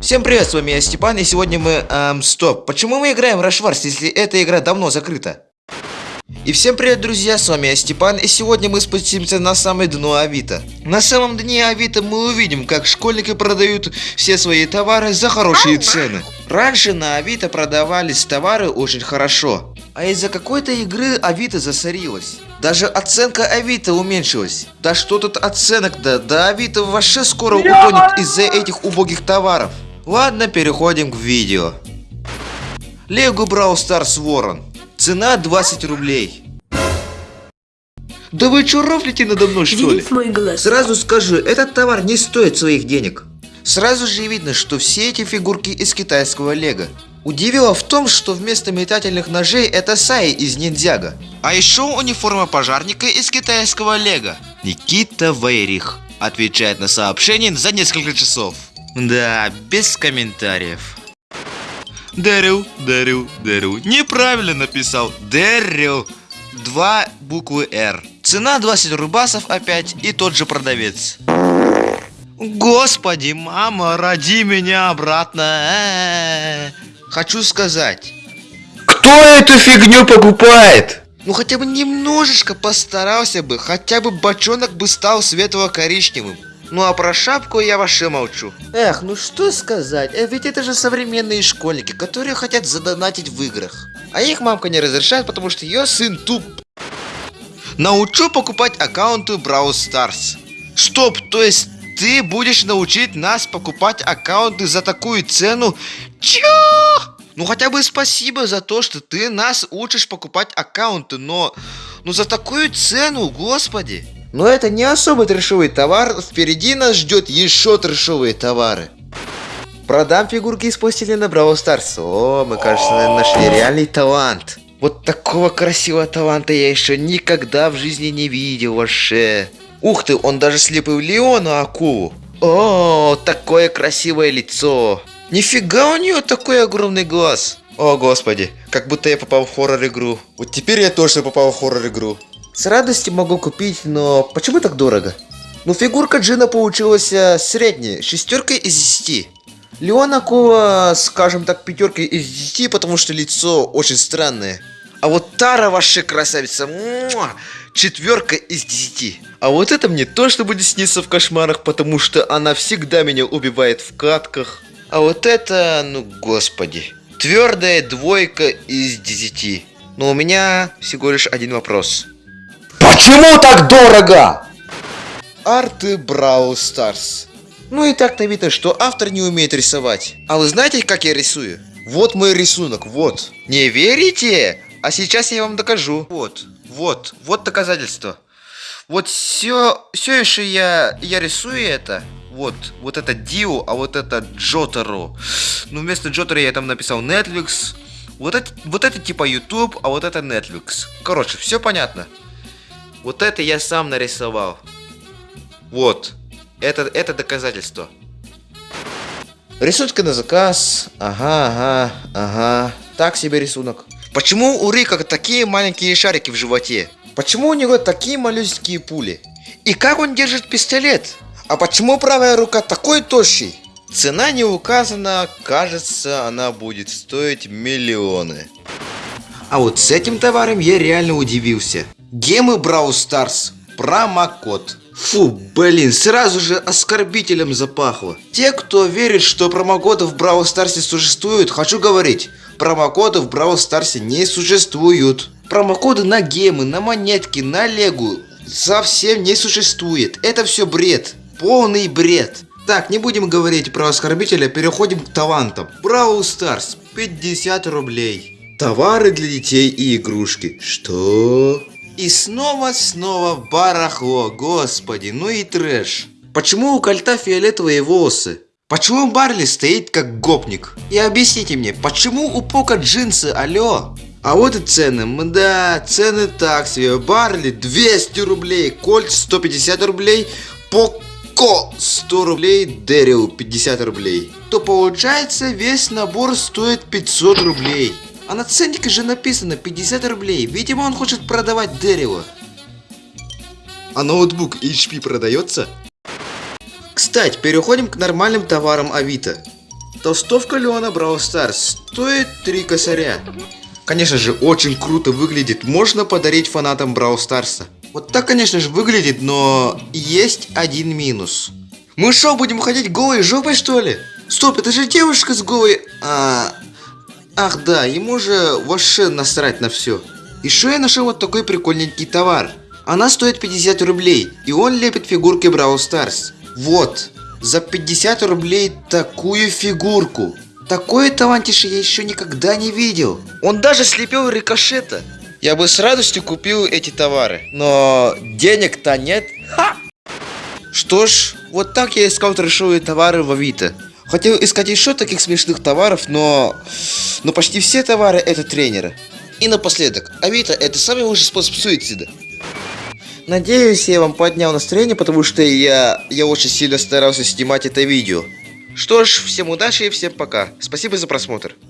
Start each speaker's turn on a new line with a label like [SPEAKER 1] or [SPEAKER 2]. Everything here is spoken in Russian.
[SPEAKER 1] Всем привет, с вами я Степан, и сегодня мы... Эм, стоп, почему мы играем в Rush если эта игра давно закрыта? И всем привет, друзья, с вами я Степан, и сегодня мы спустимся на самое дно Авито. На самом дне Авито мы увидим, как школьники продают все свои товары за хорошие цены. Раньше на Авито продавались товары очень хорошо, а из-за какой-то игры Авито засорилась. Даже оценка Авито уменьшилась. Да что тут оценок-то? Да Авито вообще скоро утонет из-за этих убогих товаров. Ладно, переходим к видео. Лего Brawl Stars Ворон. Цена 20 рублей. Да вы чё рофлите надо мной, что ли?
[SPEAKER 2] Видит мой глаз.
[SPEAKER 1] Сразу скажу, этот товар не стоит своих денег. Сразу же видно, что все эти фигурки из китайского лего. Удивило в том, что вместо метательных ножей это Саи из Ниндзяга. А еще униформа пожарника из китайского лего. Никита Вейрих отвечает на сообщение за несколько часов. Да, без комментариев. Дэрил, Дэрил, Дэрил. Неправильно написал. Дэрил. Два буквы Р. Цена 20 рубасов опять и тот же продавец. Господи, мама, роди меня обратно. Э -э -э. Хочу сказать.
[SPEAKER 3] Кто эту фигню покупает?
[SPEAKER 1] Ну хотя бы немножечко постарался бы, хотя бы бочонок бы стал светло-коричневым. Ну а про шапку я вообще молчу. Эх, ну что сказать, э, ведь это же современные школьники, которые хотят задонатить в играх. А их мамка не разрешает, потому что ее сын туп. Научу покупать аккаунты Brawl Stars. Стоп, то есть ты будешь научить нас покупать аккаунты за такую цену? Чё? Ну хотя бы спасибо за то, что ты нас учишь покупать аккаунты, но... Ну за такую цену, господи. Но это не особо трешовый товар, впереди нас ждет еще трешовые товары. Продам фигурки из пластилина Brawl Stars. О, мы, кажется, нашли реальный талант. Вот такого красивого таланта я еще никогда в жизни не видел вообще. Ух ты, он даже слепил Леону акулу. О, такое красивое лицо. Нифига у нее такой огромный глаз. О, господи, как будто я попал в хоррор-игру. Вот теперь я точно попал в хоррор-игру. С радостью могу купить, но почему так дорого? Ну, фигурка Джина получилась э, средняя, шестеркой из десяти. Леона Кова, скажем так, пятеркой из десяти, потому что лицо очень странное. А вот Тара вообще красавица, четверка из десяти. А вот это мне точно будет сниться в кошмарах, потому что она всегда меня убивает в катках. А вот это, ну господи, твердая двойка из десяти. Но у меня всего лишь один вопрос.
[SPEAKER 3] Почему так дорого?
[SPEAKER 1] Арты Brawl Stars. Ну и так-то видно, что автор не умеет рисовать. А вы знаете, как я рисую? Вот мой рисунок, вот. Не верите? А сейчас я вам докажу. Вот, вот, вот доказательство. Вот все, все еще я, я рисую это. Вот, вот это Дио, а вот это Джотаро. Ну, вместо Джотаро я там написал Netflix. Вот это, вот это типа YouTube, а вот это Netflix. Короче, все понятно. Вот это я сам нарисовал. Вот. Это, это доказательство. Рисунки на заказ. Ага, ага, ага. Так себе рисунок. Почему у Рика такие маленькие шарики в животе? Почему у него такие малюсенькие пули? И как он держит пистолет? А почему правая рука такой тощий? Цена не указана, кажется, она будет стоить миллионы. А вот с этим товаром я реально удивился. Гемы Brawl Stars. Промокод. Фу, блин, сразу же оскорбителем запахло. Те, кто верит, что промокоды в Brawl Stars существуют, хочу говорить, промокоды в Brawl Stars не существуют. Промокоды на гемы, на монетки, на легу совсем не существует. Это все бред. Полный бред. Так, не будем говорить про оскорбителя, переходим к талантам. Brawl Stars, 50 рублей. Товары для детей и игрушки. Что? И снова-снова барахло, господи, ну и трэш. Почему у кольта фиолетовые волосы? Почему Барли стоит как гопник? И объясните мне, почему у Пока джинсы, алло? А вот и цены, да, цены так себе. Барли 200 рублей, Кольт 150 рублей, Поко 100 рублей, Дэрил 50 рублей. То получается весь набор стоит 500 рублей. А на ценнике же написано 50 рублей. Видимо, он хочет продавать дерево. А ноутбук HP продается? Кстати, переходим к нормальным товарам Авито. Толстовка Леона Brawl Stars стоит 3 косаря. Конечно же, очень круто выглядит. Можно подарить фанатам Brawl Старса. Вот так, конечно же, выглядит, но есть один минус. Мы что, будем ходить голой жопой, что ли? Стоп, это же девушка с голой... А... Ах да, ему же вообще насрать на все. Еще я нашел вот такой прикольненький товар. Она стоит 50 рублей, и он лепит фигурки Brawl Stars. Вот, за 50 рублей такую фигурку. Такое талантище я еще никогда не видел. Он даже слепил рикошета. Я бы с радостью купил эти товары, но денег-то нет. Ха! Что ж, вот так я искал трешовые товары в Авито. Хотел искать еще таких смешных товаров, но... Но почти все товары это тренеры. И напоследок, Авито это самый лучший способ суицида. Надеюсь, я вам поднял настроение, потому что я, я очень сильно старался снимать это видео. Что ж, всем удачи и всем пока. Спасибо за просмотр.